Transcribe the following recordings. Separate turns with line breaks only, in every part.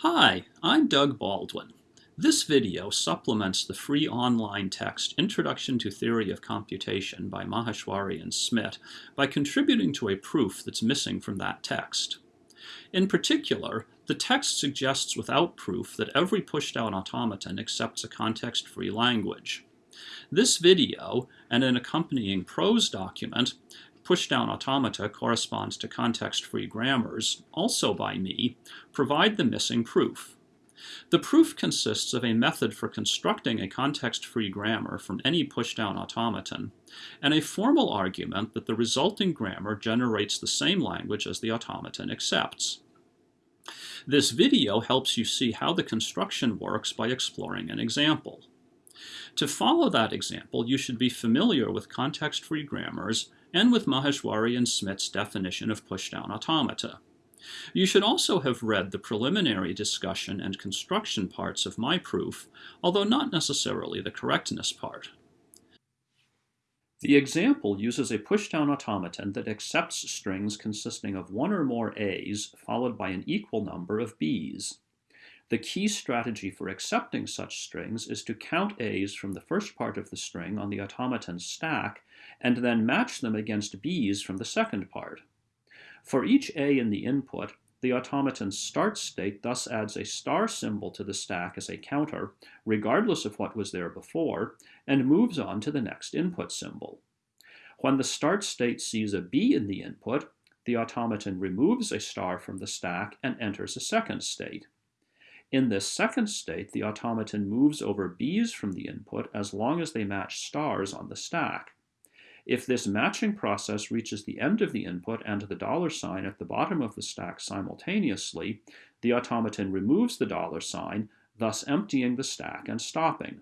Hi, I'm Doug Baldwin. This video supplements the free online text Introduction to Theory of Computation by Maheshwari and Smid by contributing to a proof that's missing from that text. In particular, the text suggests without proof that every pushdown automaton accepts a context-free language. This video and an accompanying prose document pushdown automata corresponds to context-free grammars, also by me, provide the missing proof. The proof consists of a method for constructing a context-free grammar from any pushdown automaton, and a formal argument that the resulting grammar generates the same language as the automaton accepts. This video helps you see how the construction works by exploring an example. To follow that example, you should be familiar with context-free grammars and with Maheshwari and Smid's definition of pushdown automata. You should also have read the preliminary discussion and construction parts of my proof, although not necessarily the correctness part. The example uses a pushdown automaton that accepts strings consisting of one or more A's followed by an equal number of B's. The key strategy for accepting such strings is to count A's from the first part of the string on the automaton's stack and then match them against B's from the second part. For each A in the input, the automaton's start state thus adds a star symbol to the stack as a counter, regardless of what was there before, and moves on to the next input symbol. When the start state sees a B in the input, the automaton removes a star from the stack and enters a second state. In this second state, the automaton moves over B's from the input as long as they match stars on the stack. If this matching process reaches the end of the input and the dollar sign at the bottom of the stack simultaneously, the automaton removes the dollar sign, thus emptying the stack and stopping.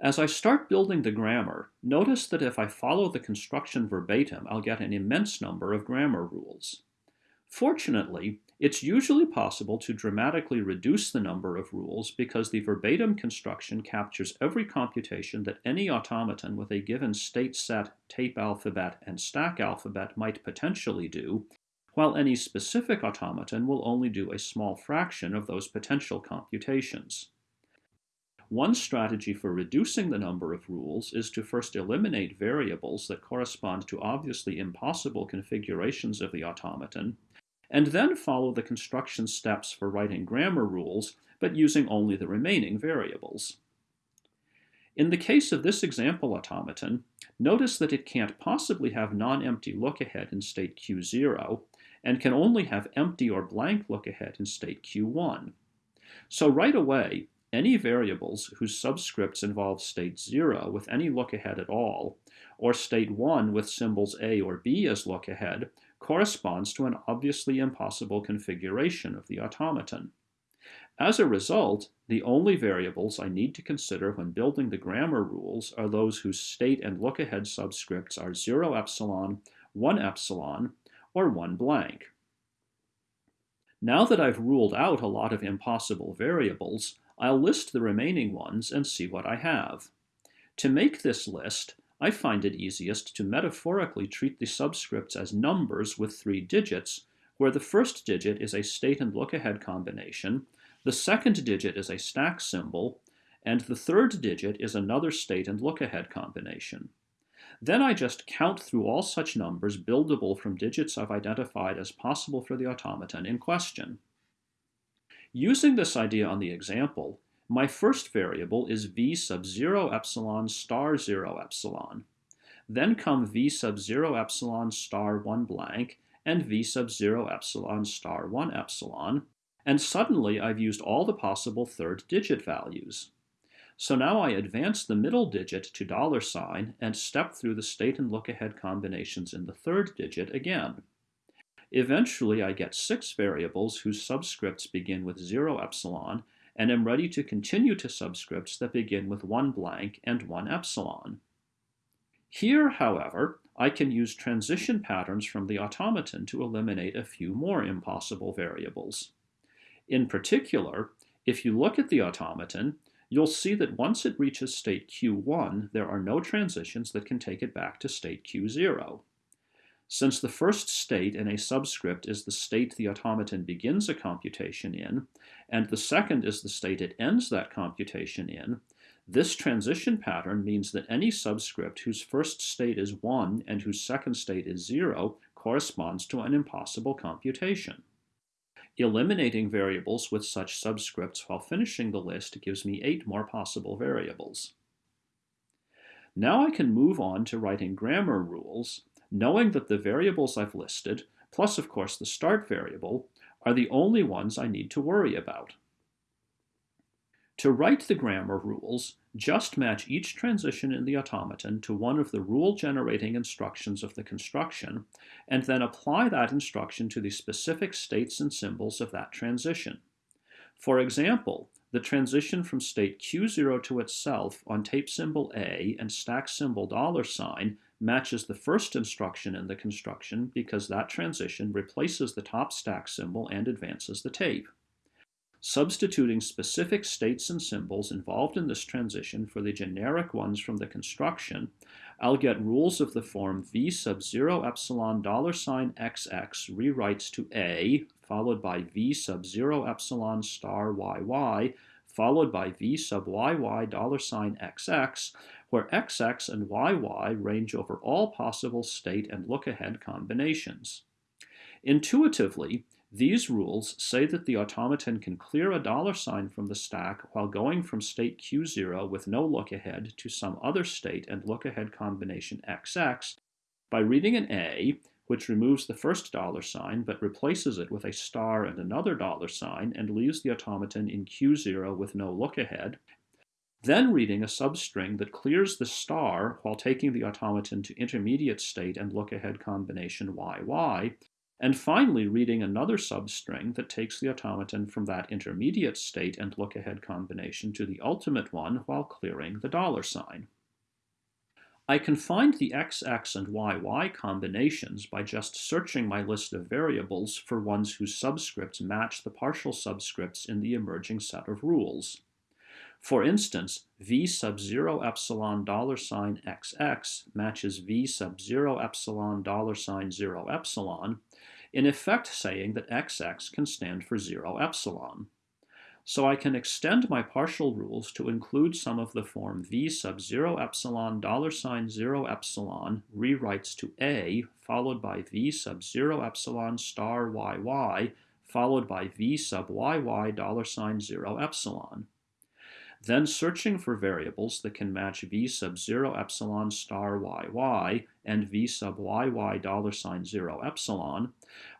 As I start building the grammar, notice that if I follow the construction verbatim, I'll get an immense number of grammar rules. Fortunately, it's usually possible to dramatically reduce the number of rules because the verbatim construction captures every computation that any automaton with a given state set, tape alphabet, and stack alphabet might potentially do, while any specific automaton will only do a small fraction of those potential computations. One strategy for reducing the number of rules is to first eliminate variables that correspond to obviously impossible configurations of the automaton, and then follow the construction steps for writing grammar rules, but using only the remaining variables. In the case of this example automaton, notice that it can't possibly have non-empty look-ahead in state Q0, and can only have empty or blank look-ahead in state Q1. So right away, any variables whose subscripts involve state 0 with any look-ahead at all, or state 1 with symbols A or B as look-ahead, corresponds to an obviously impossible configuration of the automaton. As a result, the only variables I need to consider when building the grammar rules are those whose state and look-ahead subscripts are 0 epsilon, 1 epsilon, or 1 blank. Now that I've ruled out a lot of impossible variables, I'll list the remaining ones and see what I have. To make this list, I find it easiest to metaphorically treat the subscripts as numbers with three digits, where the first digit is a state and look-ahead combination, the second digit is a stack symbol, and the third digit is another state and look-ahead combination. Then I just count through all such numbers buildable from digits I've identified as possible for the automaton in question. Using this idea on the example, my first variable is v sub 0 epsilon star 0 epsilon. Then come v sub 0 epsilon star 1 blank and v sub 0 epsilon star 1 epsilon, and suddenly I've used all the possible third digit values. So now I advance the middle digit to dollar sign and step through the state and look-ahead combinations in the third digit again. Eventually I get six variables whose subscripts begin with 0 epsilon and am ready to continue to subscripts that begin with one blank and one epsilon. Here, however, I can use transition patterns from the automaton to eliminate a few more impossible variables. In particular, if you look at the automaton, you'll see that once it reaches state Q1, there are no transitions that can take it back to state Q0. Since the first state in a subscript is the state the automaton begins a computation in, and the second is the state it ends that computation in, this transition pattern means that any subscript whose first state is 1 and whose second state is 0 corresponds to an impossible computation. Eliminating variables with such subscripts while finishing the list gives me 8 more possible variables. Now I can move on to writing grammar rules, knowing that the variables I've listed, plus of course the start variable, are the only ones I need to worry about. To write the grammar rules, just match each transition in the automaton to one of the rule-generating instructions of the construction, and then apply that instruction to the specific states and symbols of that transition. For example, the transition from state Q0 to itself on tape symbol A and stack symbol dollar sign matches the first instruction in the construction because that transition replaces the top stack symbol and advances the tape. Substituting specific states and symbols involved in this transition for the generic ones from the construction, I'll get rules of the form v sub 0 epsilon dollar sign xx rewrites to a, followed by v sub 0 epsilon star yy, followed by v sub yy dollar sign xx, where xx and yy range over all possible state and look-ahead combinations. Intuitively, these rules say that the automaton can clear a dollar sign from the stack while going from state Q0 with no look-ahead to some other state and look-ahead combination XX by reading an A, which removes the first dollar sign but replaces it with a star and another dollar sign and leaves the automaton in Q0 with no look-ahead, then reading a substring that clears the star while taking the automaton to intermediate state and look-ahead combination YY, and finally reading another substring that takes the automaton from that intermediate state and look-ahead combination to the ultimate one while clearing the dollar sign. I can find the XX and YY combinations by just searching my list of variables for ones whose subscripts match the partial subscripts in the emerging set of rules. For instance, v sub 0 epsilon dollar sign xx matches v sub 0 epsilon dollar sign 0 epsilon, in effect saying that xx can stand for 0 epsilon. So I can extend my partial rules to include some of the form v sub 0 epsilon dollar sign 0 epsilon rewrites to a followed by v sub 0 epsilon star yy followed by v sub yy dollar sign 0 epsilon. Then searching for variables that can match v sub 0 epsilon star yy and v sub yy dollar sign 0 epsilon,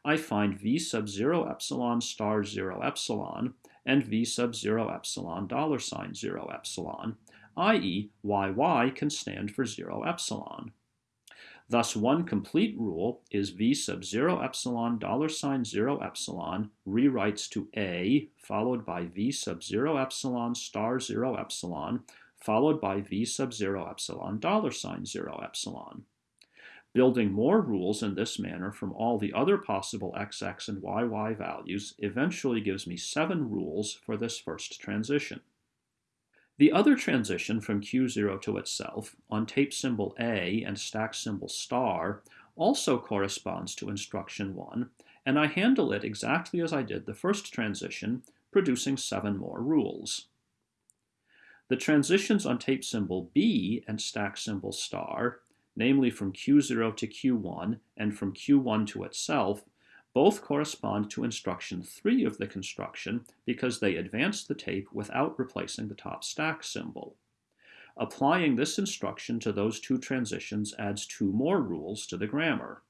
I find v sub 0 epsilon star 0 epsilon and v sub 0 epsilon dollar sign 0 epsilon, i.e. yy can stand for 0 epsilon. Thus, one complete rule is v sub 0 epsilon dollar sign 0 epsilon rewrites to a followed by v sub 0 epsilon star 0 epsilon followed by v sub 0 epsilon dollar sign 0 epsilon. Building more rules in this manner from all the other possible xx and yy values eventually gives me seven rules for this first transition. The other transition from Q0 to itself on tape symbol A and stack symbol star also corresponds to instruction 1, and I handle it exactly as I did the first transition, producing seven more rules. The transitions on tape symbol B and stack symbol star, namely from Q0 to Q1 and from Q1 to itself, both correspond to instruction 3 of the construction because they advance the tape without replacing the top stack symbol. Applying this instruction to those two transitions adds two more rules to the grammar.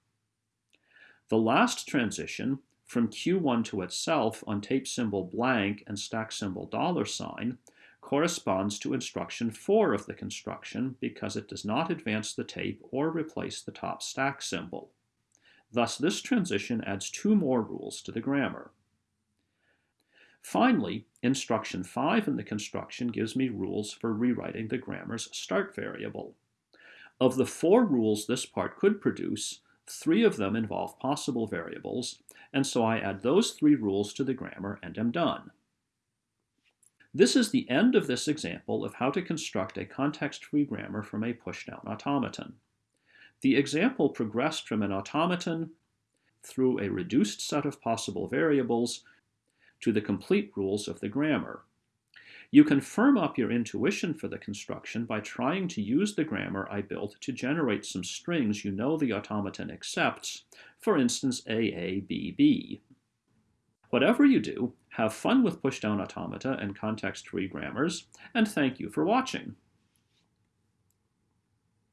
The last transition, from Q1 to itself on tape symbol blank and stack symbol dollar sign, corresponds to instruction 4 of the construction because it does not advance the tape or replace the top stack symbol. Thus, this transition adds two more rules to the grammar. Finally, instruction 5 in the construction gives me rules for rewriting the grammar's start variable. Of the four rules this part could produce, three of them involve possible variables, and so I add those three rules to the grammar and am done. This is the end of this example of how to construct a context-free grammar from a pushdown automaton. The example progressed from an automaton through a reduced set of possible variables to the complete rules of the grammar. You can firm up your intuition for the construction by trying to use the grammar I built to generate some strings you know the automaton accepts, for instance AABB. Whatever you do, have fun with pushdown automata and context-free grammars, and thank you for watching.